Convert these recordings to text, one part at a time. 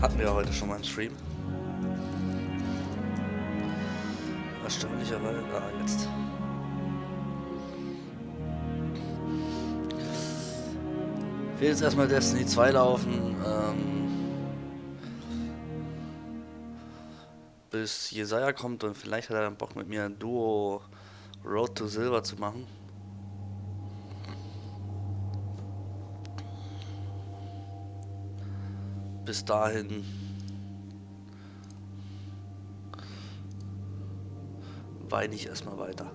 Hatten wir ja heute schon mal im Stream. Erstaunlicherweise. Ah, jetzt. Ich will jetzt erstmal Destiny 2 laufen. Ähm, bis Jesaja kommt und vielleicht hat er dann Bock mit mir ein Duo Road to Silver zu machen. Bis dahin weine ich erstmal weiter.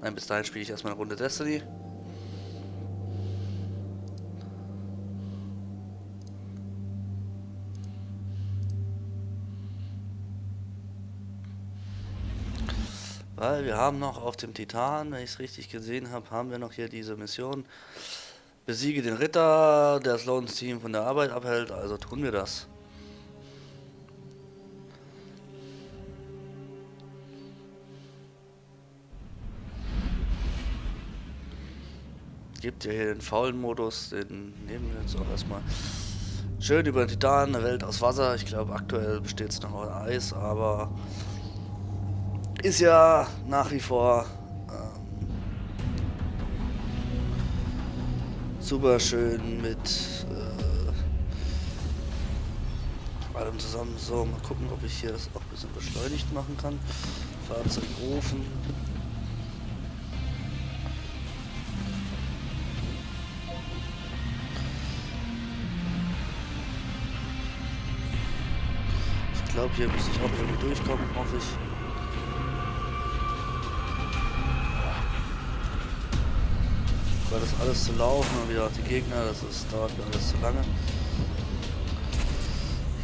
Nein, bis dahin spiele ich erstmal eine Runde Destiny. Weil wir haben noch auf dem Titan, wenn ich es richtig gesehen habe, haben wir noch hier diese Mission. Besiege den Ritter, der Sloans Team von der Arbeit abhält, also tun wir das. Gibt ja hier den faulen Modus, den nehmen wir jetzt auch erstmal. Schön über den Titan, eine Welt aus Wasser. Ich glaube aktuell besteht es noch aus Eis, aber ist ja nach wie vor ähm, super schön mit äh, allem zusammen. So, mal gucken, ob ich hier das auch ein bisschen beschleunigt machen kann. Fahrzeug rufen. Ich glaube, hier müsste ich auch irgendwie durchkommen, hoffe ich. Weil das alles zu laufen und wieder auch die Gegner, das ist, dauert mir alles zu lange.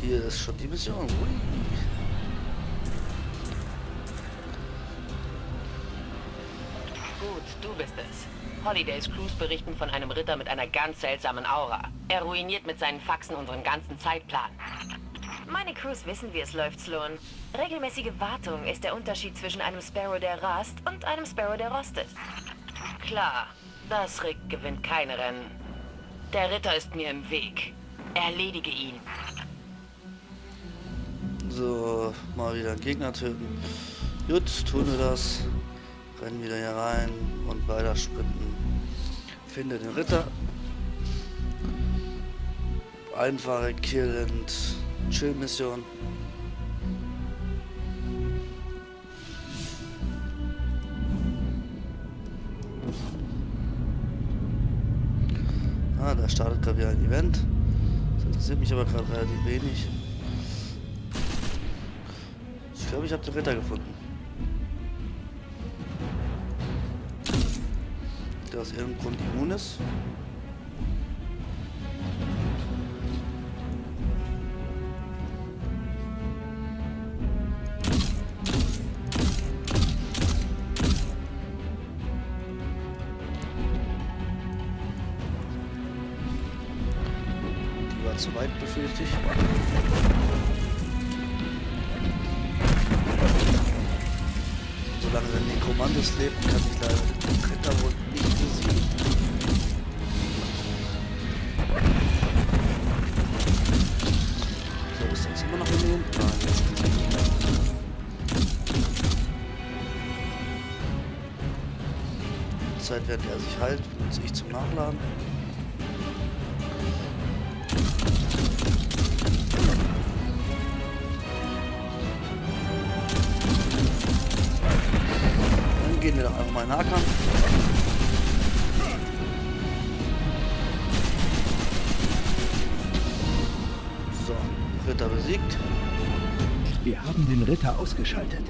Hier ist schon die Mission. Ui. Gut, du bist es. Holidays Crews berichten von einem Ritter mit einer ganz seltsamen Aura. Er ruiniert mit seinen Faxen unseren ganzen Zeitplan. Meine Crews wissen, wie es läuft, Sloan. Regelmäßige Wartung ist der Unterschied zwischen einem Sparrow, der rast, und einem Sparrow, der rostet. Klar, das Rick gewinnt keine Rennen. Der Ritter ist mir im Weg. Erledige ihn. So, mal wieder einen Gegner töten. Gut, tun wir das. Rennen wieder hier rein und weiter sprinten. Finde den Ritter. Einfache Kill- und Chill-Mission. Ah, da startet gerade wieder ein Event. Das interessiert mich aber gerade relativ wenig. Ich glaube, ich habe den Ritter gefunden. Der aus irgendeinem Grund immun ist. Während er sich heilt, benutze ich zum Nachladen. Dann gehen wir doch einfach mal in Nahkampf. So, Ritter besiegt. Wir haben den Ritter ausgeschaltet.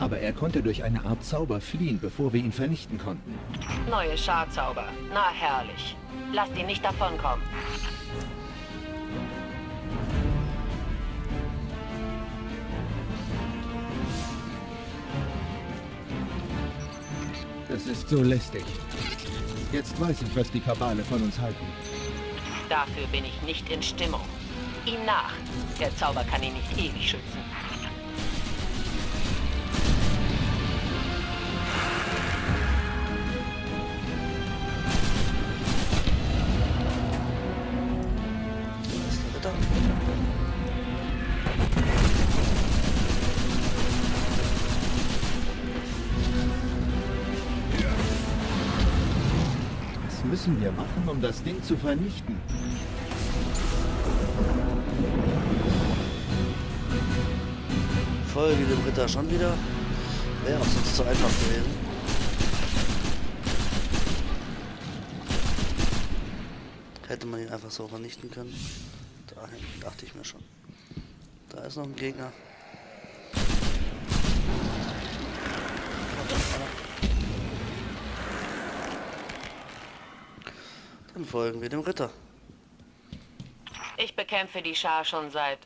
Aber er konnte durch eine Art Zauber fliehen, bevor wir ihn vernichten konnten. Neue Scharzauber. Na herrlich. Lasst ihn nicht davonkommen. Das ist so lästig. Jetzt weiß ich, was die Kabale von uns halten. Dafür bin ich nicht in Stimmung. Ihm nach. Der Zauber kann ihn nicht ewig schützen. Das Ding zu vernichten? Folge dem Ritter schon wieder. Wäre auch sonst zu einfach gewesen. Hätte man ihn einfach so vernichten können. Dahin dachte ich mir schon. Da ist noch ein Gegner. Dann folgen wir dem Ritter. Ich bekämpfe die Schar schon seit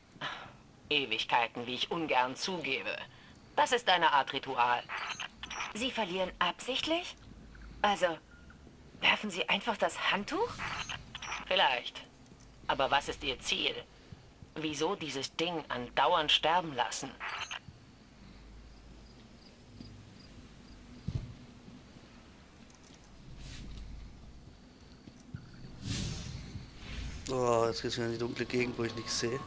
Ewigkeiten, wie ich ungern zugebe. Das ist eine Art Ritual. Sie verlieren absichtlich? Also, werfen Sie einfach das Handtuch? Vielleicht. Aber was ist Ihr Ziel? Wieso dieses Ding andauernd sterben lassen? Oh, jetzt geht's wieder in die dunkle Gegend, wo ich nichts sehe.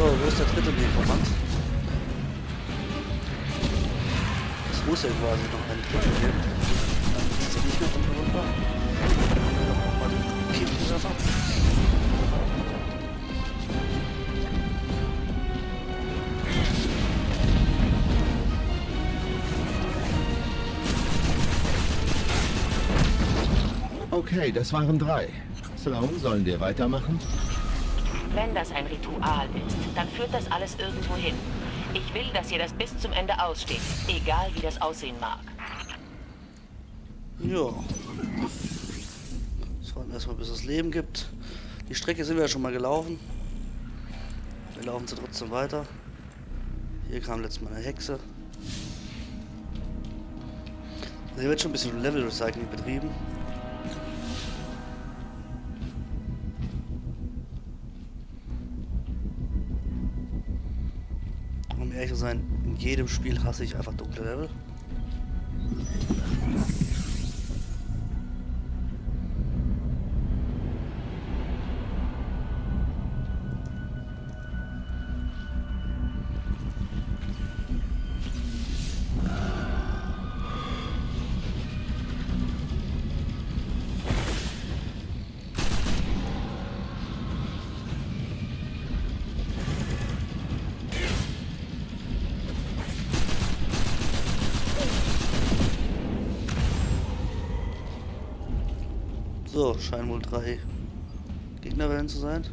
So, wo ist der dritte Nekromant? Es muss ja quasi noch einen dritten geben. Dann ist er nicht mehr unter runter. Nochmal den Kiepenwerfer. Okay, das waren drei. Sloan, sollen wir weitermachen? Wenn das ein Ritual ist, dann führt das alles irgendwo hin. Ich will, dass ihr das bis zum Ende aussteht, egal wie das aussehen mag. Ja. Das warten erstmal, bis es Leben gibt. Die Strecke sind wir ja schon mal gelaufen. Wir laufen sie trotzdem weiter. Hier kam letztes Mal eine Hexe. Hier wird schon ein bisschen Level Recycling betrieben. Ehrlich zu sein, in jedem Spiel hasse ich einfach dunkle Level. So, scheinen wohl drei Gegnerwellen zu sein.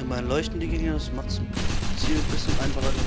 Immerhin leuchten die Gegner, das macht Ziel ein bisschen einfacher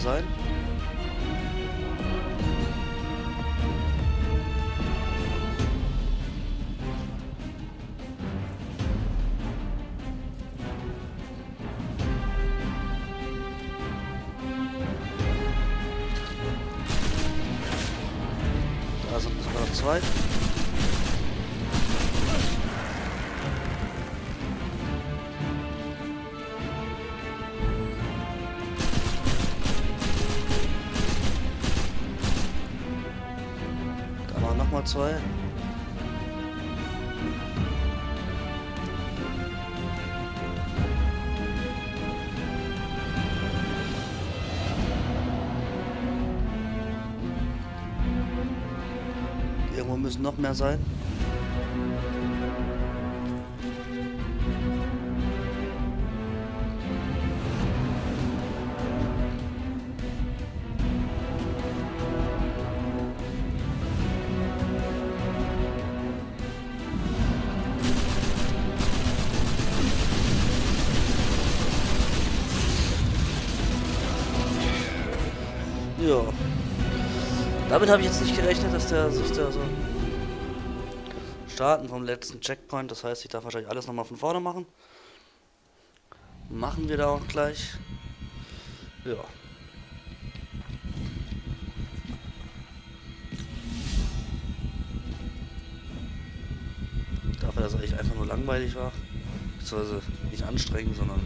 sein. Da sind noch zwei. Zwei. Irgendwo müssen noch mehr sein. Damit habe ich jetzt nicht gerechnet, dass der sich da so starten vom letzten Checkpoint. Das heißt, ich darf wahrscheinlich alles nochmal von vorne machen. Machen wir da auch gleich. Ja. Dafür, dass es eigentlich einfach nur langweilig war. Beziehungsweise nicht anstrengend, sondern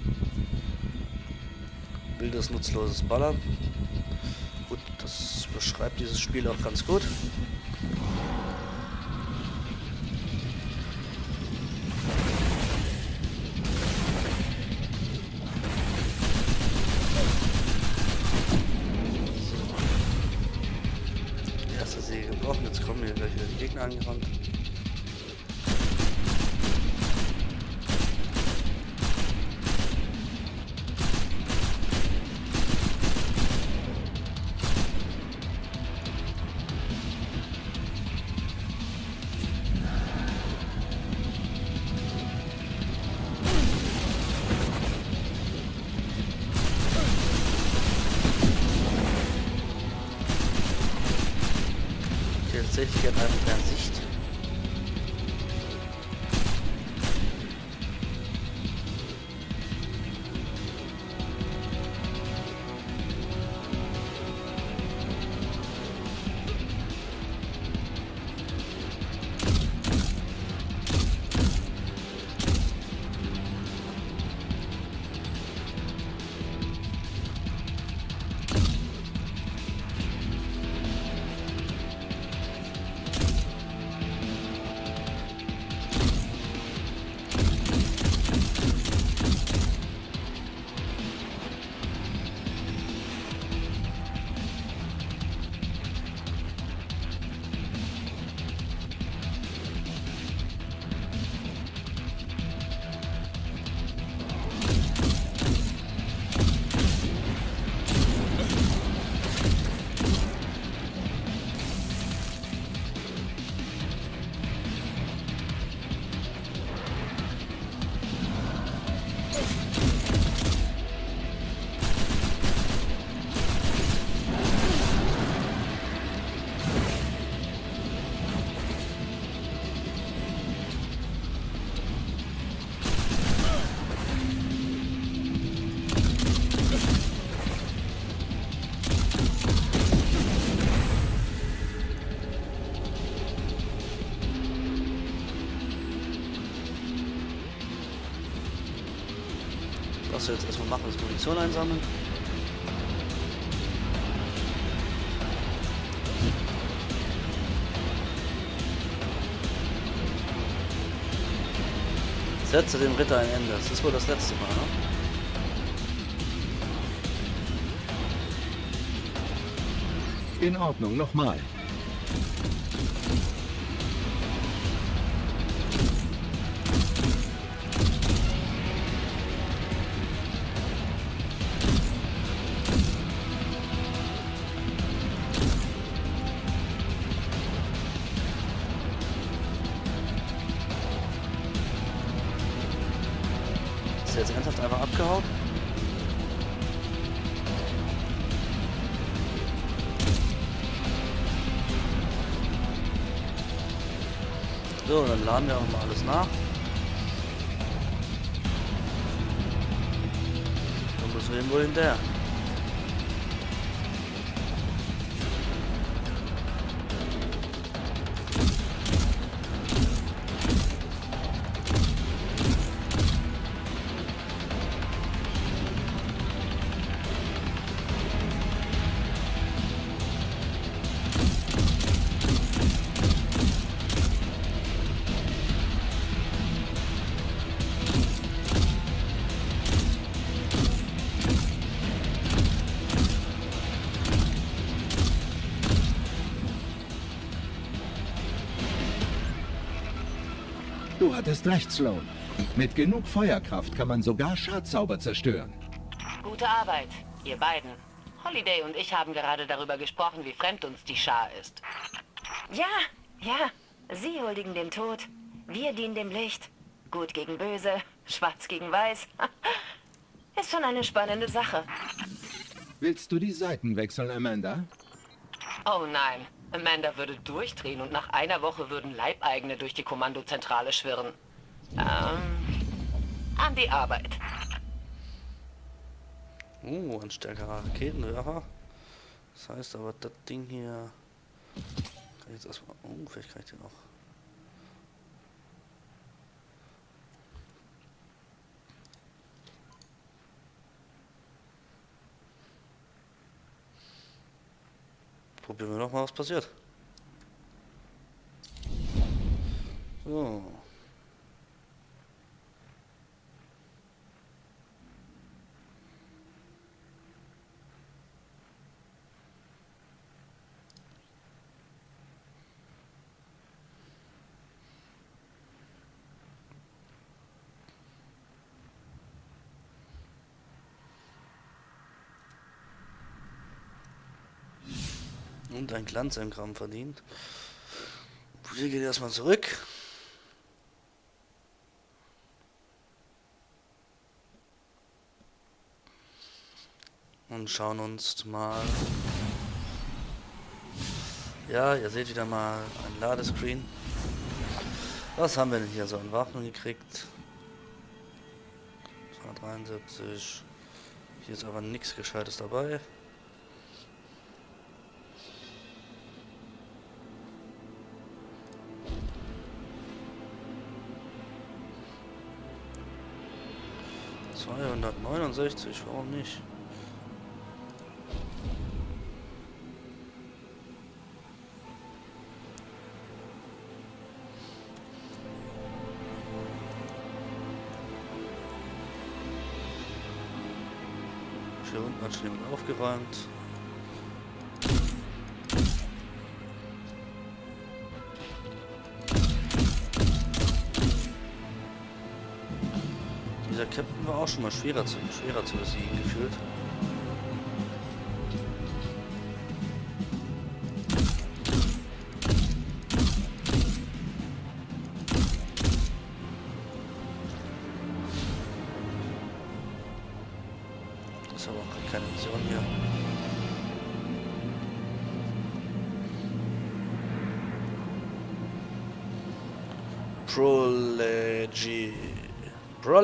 wildes, nutzloses Ballern. Beschreibt dieses Spiel auch ganz gut. 64 Gramm per sich Was wir jetzt erstmal machen, ist Munition einsammeln. Setze dem Ritter ein Ende. Das ist wohl das letzte Mal, ne? In Ordnung, nochmal. Abgehauen? So, dann laden wir auch mal alles nach. Dann müssen wir wohl hinterher. Du hattest recht, Sloan. Mit genug Feuerkraft kann man sogar Schadzauber zerstören. Gute Arbeit, ihr beiden. Holiday und ich haben gerade darüber gesprochen, wie fremd uns die Schar ist. Ja, ja. Sie huldigen dem Tod. Wir dienen dem Licht. Gut gegen böse, schwarz gegen weiß. Ist schon eine spannende Sache. Willst du die Seiten wechseln, Amanda? Oh nein, Amanda würde durchdrehen und nach einer Woche würden Leibeigene durch die Kommandozentrale schwirren. Ähm, an die Arbeit. Oh, ein stärkerer Raketenwerfer. Das heißt aber, das Ding hier... Kann ich jetzt erstmal... Oh, vielleicht kann ich den auch... Probieren wir noch mal, was passiert. So. Und ein Glanzengramm verdient. Wir gehen erstmal zurück. Und schauen uns mal. Ja, ihr seht wieder mal ein Ladescreen. Was haben wir denn hier so an Waffen gekriegt? 273. Hier ist aber nichts Gescheites dabei. Zweihundertneunundsechzig, warum nicht? Hier unten hat schon jemand aufgeräumt. War auch schon mal schwerer zu, schwerer zu besiegen gefühlt.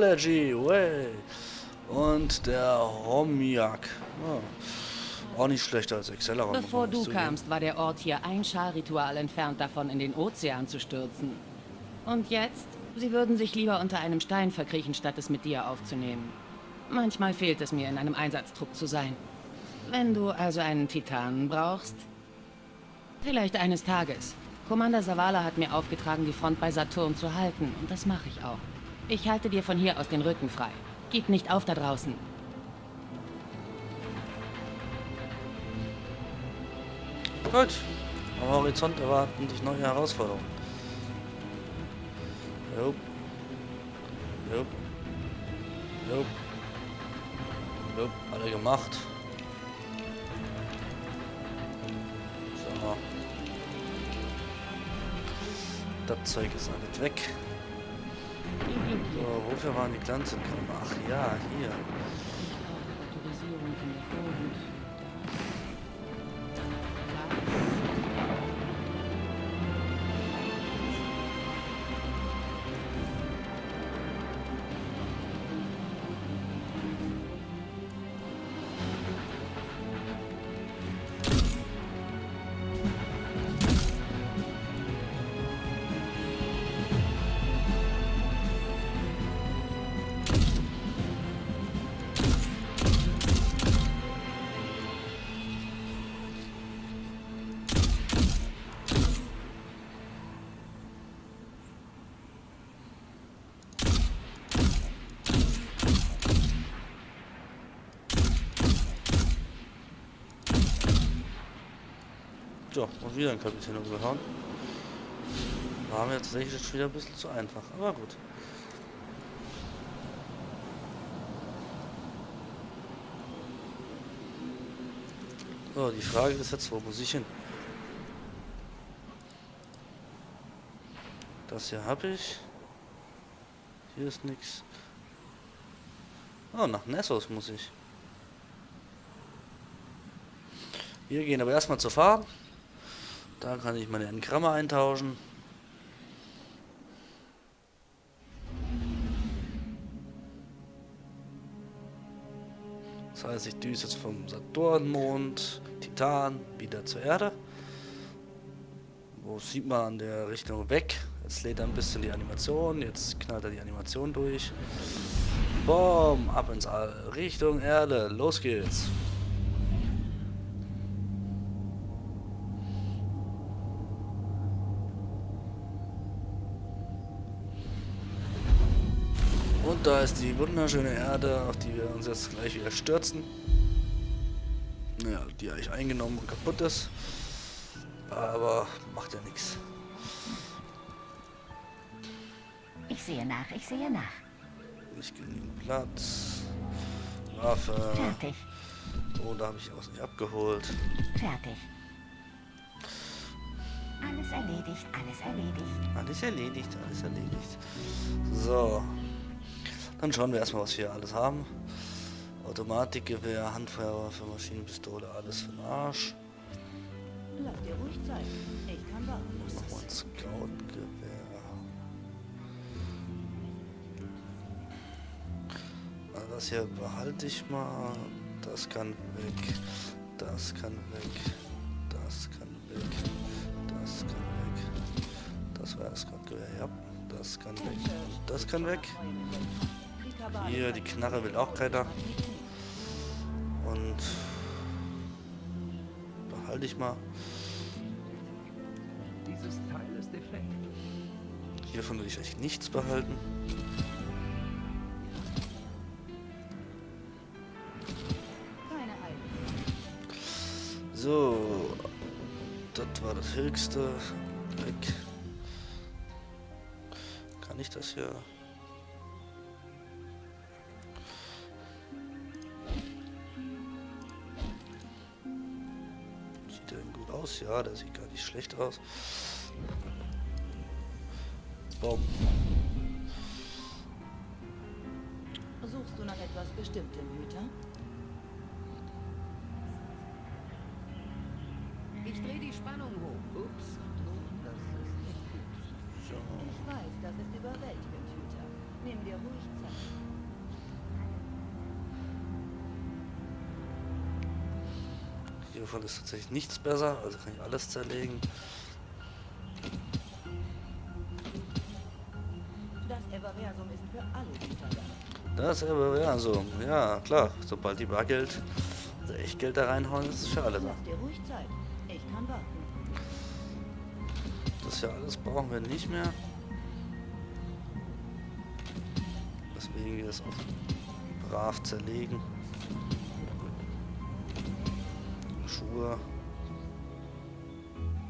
Prology, way. Und der Homiak. Oh, auch nicht schlechter als Acceleron. Bevor du zugeben. kamst, war der Ort hier ein Scharritual entfernt davon, in den Ozean zu stürzen. Und jetzt? Sie würden sich lieber unter einem Stein verkriechen, statt es mit dir aufzunehmen. Manchmal fehlt es mir, in einem Einsatztrupp zu sein. Wenn du also einen Titanen brauchst? Vielleicht eines Tages. Commander Savala hat mir aufgetragen, die Front bei Saturn zu halten, und das mache ich auch. Ich halte dir von hier aus den Rücken frei. Gib nicht auf da draußen. Gut. Am Horizont erwarten dich neue Herausforderungen. Jupp. Jupp. Jupp. Jupp. Alle gemacht. So. Das Zeug ist alles weg. So, wofür waren die Glanzentkammer? Ach ja, hier. So, und wieder ein Kapitän umgehauen. War mir tatsächlich wieder ein bisschen zu einfach, aber gut. So, die Frage ist jetzt, wo muss ich hin? Das hier habe ich. Hier ist nichts. Oh, nach Nessos muss ich. Wir gehen aber erstmal zur Farm. Da kann ich meine Engramme eintauschen. Das heißt, ich düse jetzt vom Saturnmond, Titan, wieder zur Erde. Wo sieht man an der Richtung weg? Jetzt lädt er ein bisschen die Animation, jetzt knallt er die Animation durch. Boom, ab ins All, Richtung Erde, los geht's. Da ist die wunderschöne Erde, auf die wir uns jetzt gleich wieder stürzen. Naja, die eigentlich eingenommen und kaputt ist. Aber macht ja nichts. Ich sehe nach, ich sehe nach. Nicht genügend Platz. Waffe. Fertig, Oh, da habe ich was nicht abgeholt. fertig. Alles erledigt, alles erledigt. Alles erledigt, alles erledigt. So. Dann schauen wir erstmal, was wir alles haben. Automatikgewehr, Handfeuerwaffe, Maschinenpistole, alles für den Arsch. Lass dir ruhig Zeit. Ich kann warten. Machen wir ein Scout-Gewehr. Ah, Das hier behalte ich mal. Das kann weg. Das kann weg. Das kann weg. Das kann weg. Das war das Scout-Gewehr, ja. Das kann weg. Und das kann weg. Hier, die Knarre will auch keiner. Und behalte ich mal. Dieses Teil ist defekt. Hiervon will ich eigentlich nichts behalten. So, das war das höchste. Weg. Kann ich das hier? Ja, der sieht gar nicht schlecht aus. Boom. Suchst du nach etwas Bestimmtem, Hüter? Ich drehe die Spannung hoch. Ups. Das ist nicht gut. Ich weiß, das ist überwältigend, Hüter. Nimm dir ruhig Zeit. Hiervon ist tatsächlich nichts besser, also kann ich alles zerlegen. Das Everversum ja so, ja klar, sobald die Bargeld, also Echtgeld da reinhauen, ist es für alle da. Das hier alles brauchen wir nicht mehr. Deswegen wir das auch brav zerlegen.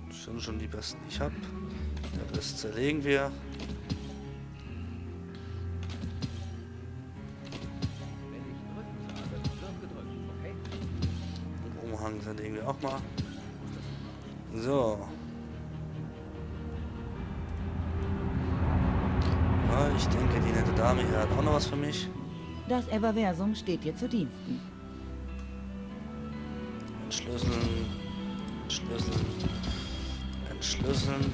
Das sind schon die besten, ich habe. Der Rest zerlegen wir. Den Umhang zerlegen wir auch mal. So. Ich denke, die nette Dame hier hat auch noch was für mich. Das Everversum steht dir zu Diensten. Entschlüsseln. Entschlüsseln. Entschlüsseln.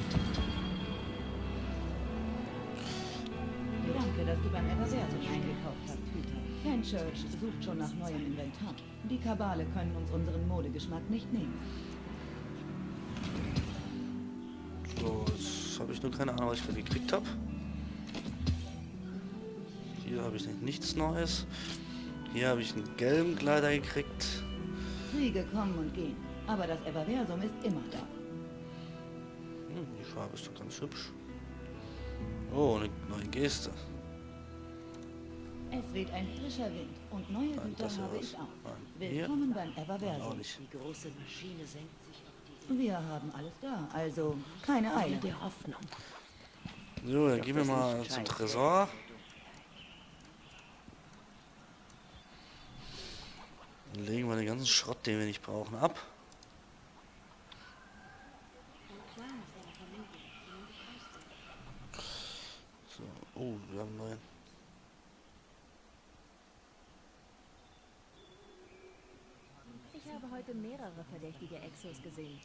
Danke, dass du beim Everversum eingekauft hast, Hüter. Fenchurch sucht schon nach neuem Inventar. Die Kabale können uns unseren Modegeschmack nicht nehmen. So, jetzt habe ich nur keine Ahnung, was ich gerade gekriegt habe. Hier habe ich nicht, nichts Neues. Hier habe ich einen gelben Kleider gekriegt. Kriege kommen und gehen, aber das Everversum ist immer da. Hm, die Farbe ist doch ganz hübsch. Oh, eine neue Geste. Es weht ein frischer Wind und neue Nein, Güter habe ich auch. Nein? Willkommen beim Everversum. Die große Maschine senkt sich auf die Wir haben alles da, also keine Eile. Der Hoffnung. So, dann gehen wir mal zum Tresor. Dann legen wir den ganzen Schrott, den wir nicht brauchen, ab. So, oh, wir haben einen neuen. Ich habe heute mehrere verdächtige Exos gesehen.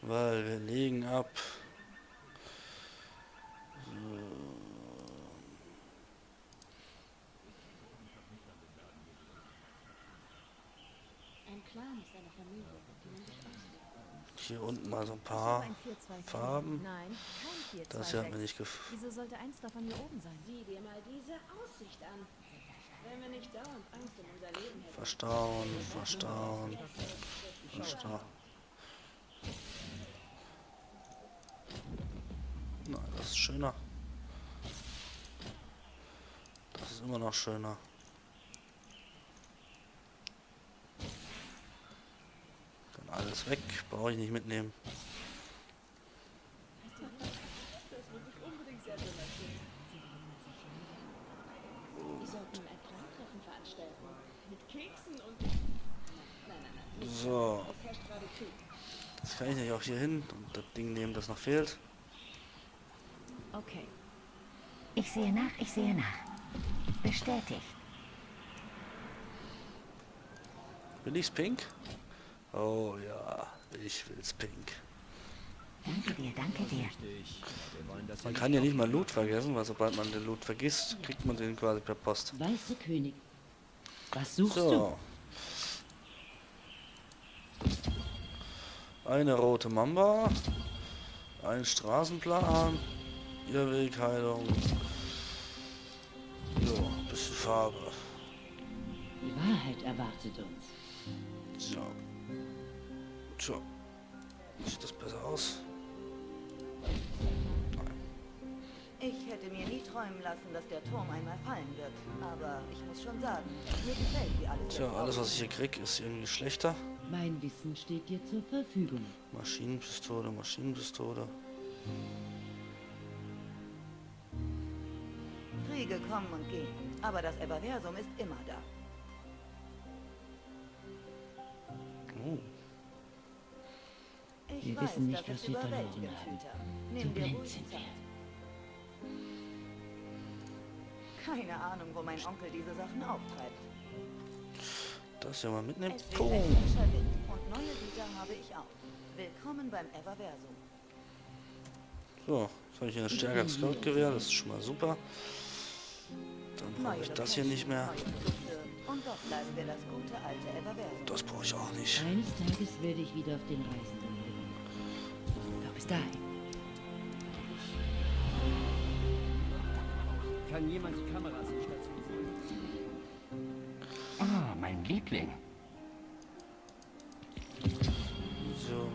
Weil wir legen ab. Ein Clan ist eine Familie, die man sich auslebt. Hier unten mal so ein paar habe ein 4-2-4. Farben. Nein, kein 4-2-6. Das hier hat mir nicht gefallen. Wieso sollte eins davon hier oben sein? Sieh dir mal diese Aussicht an. Wenn wir nicht dauernd Angst um unser Leben hätten. Verstauen, verstauen, verstauen. Nein, das ist schöner. Das ist immer noch schöner. Alles weg, brauche ich nicht mitnehmen. So, jetzt kann ich nicht auch hier hin und das Ding nehmen, das noch fehlt. Okay. Ich sehe nach, ich sehe nach. Bestätigt. Will ich's pink? Oh ja, ich will's pink. Danke dir, danke dir. Man kann ja nicht mal Loot vergessen, weil sobald man den Loot vergisst, kriegt man den quasi per Post. Weiße König. Was suchst So. Eine rote Mamba. Ein Straßenplan. Irrwegheilung. Jo, bisschen Farbe. du? Die Wahrheit erwartet uns. So. So. Sieht das besser aus? Ich hätte mir nie träumen lassen, dass der Turm einmal fallen wird. Aber ich muss schon sagen, mir gefällt, wie alles Tja, alles was ich hier krieg, ist irgendwie schlechter. Mein Wissen steht dir zur Verfügung. Maschinenpistole, Maschinenpistole. Kriege kommen und gehen, aber das Everversum ist immer da. Oh, Ich Wir weiß, wissen nicht, was wir verloren haben. So Nimm dir blind sind wir. Keine Ahnung, wo mein Onkel diese Sachen auftreibt. das ja mal mitnehmen. Oh. ein frischer Wind und neue Güter habe ich auch. Willkommen beim Everversum. So, jetzt habe ich hier ein stärkeres Scout-Gewehr, das ist schon mal super. Dann brauche ich das hier nicht mehr. Und doch bleiben wir das gute alte Everversum. Das brauche ich auch nicht. Eines Tages werde ich wieder auf den Reisenden leben. Doch bis dahin. Kann jemand die Kameras stationieren? Ah, mein Liebling. So.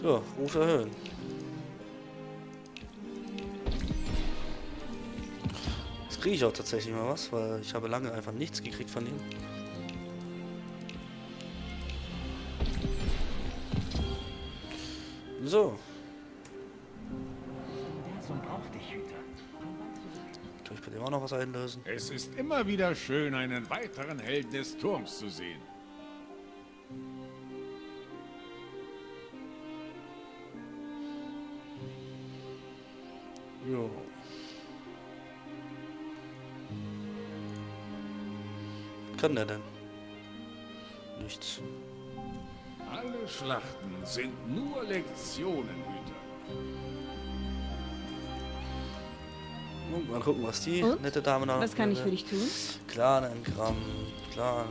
So, Ruf erhöhen. Kriege ich auch tatsächlich mal was, weil ich habe lange einfach nichts gekriegt von ihm. So, kann ich bei dem auch noch was einlösen? Es ist immer wieder schön, einen weiteren Helden des Turms zu sehen. Kann der denn? Nichts. Alle Schlachten sind nur Lektionen, Hüter. Und mal gucken, was die Und? nette Dame noch. Was kann ich für dich tun? Klar, ein Gramm. Klar.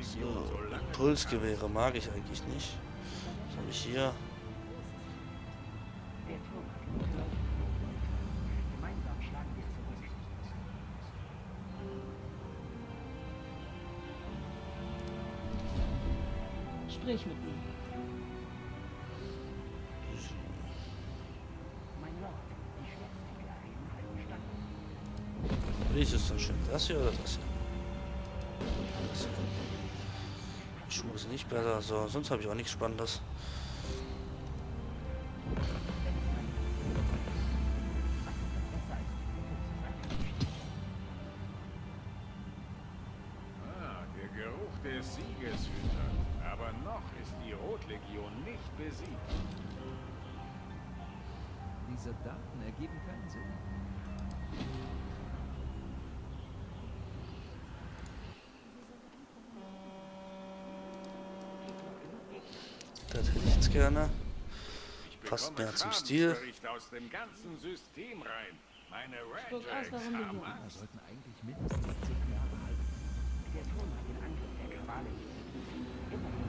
So, Pulsgewehre mag ich eigentlich nicht. Was habe ich hier? Das hier oder das hier? Das hier. Schuhe sind nicht besser. So, sonst habe ich auch nichts Spannendes. Ich gerne. Ich Passt mehr zum Stil. Schadensbericht aus dem ganzen System rein. Meine Spuck aus, warum du hier bist. sollten eigentlich mindestens zehn Jahre halten. Der Turm hat den Angriff der Kabale nicht besiegt. Immerhin.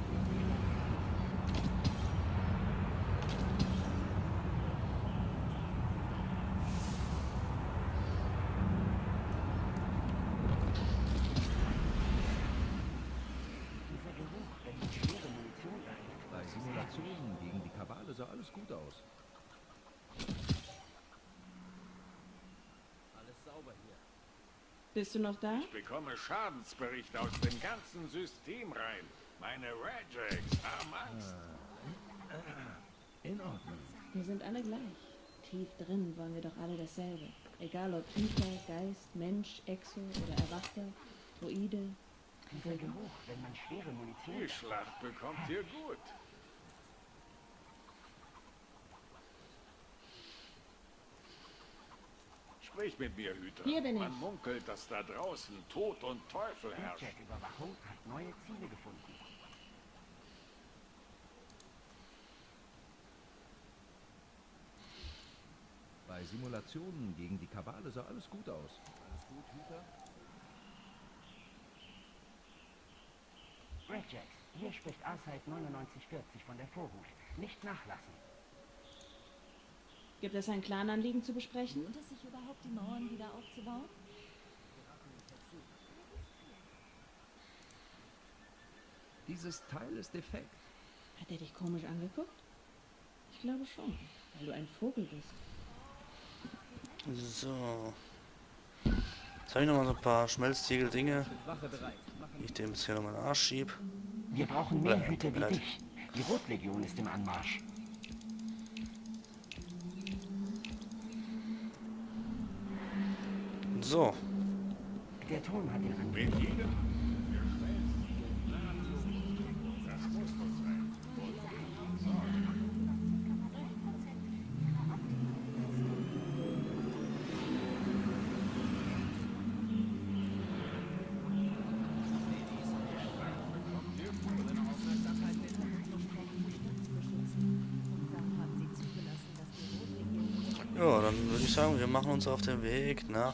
Dieser Geruch, wenn man schwere Munition erhält, Bei Simulationen gegen die Kabale sah alles gut aus. Bist du noch da? Ich bekomme Schadensbericht aus dem ganzen System rein. Meine Rajax haben Angst. In Ordnung. Wir sind alle gleich. Tief drin wollen wir doch alle dasselbe. Egal ob Hüter, Geist, Mensch, Exo oder Erwachter, Droide. dieser Geruch, wenn man schwere Munition Die Schlacht bekommt ihr gut. Sprich mit mir, Hüter. Hier bin Man ich. munkelt, dass da draußen Tod und Teufel herrschen. Jet-Überwachung hat neue Ziele gefunden. Bei Simulationen gegen die Kabale sah alles gut aus. Alles gut, Hüter? Redjax, hier spricht Aside 9940 von der Vorhut. Nicht nachlassen. Gibt es ein Clananliegen zu besprechen? Lohnt es sich überhaupt, die Mauern wieder aufzubauen? Dieses Teil ist defekt. Hat er dich komisch angeguckt? Ich glaube schon, weil du ein Vogel bist. So. Jetzt habe ich noch mal so ein paar Schmelztiegel-Dinge, die ich dem jetzt hier nochmal in den Arsch schieb. Wir brauchen mehr Hüter wie dich. Die Rotlegion ist im Anmarsch. So. Der Turm hat Angriff. Mit jedem. Ja, dann würde ich sagen, wir machen uns auf den Weg nach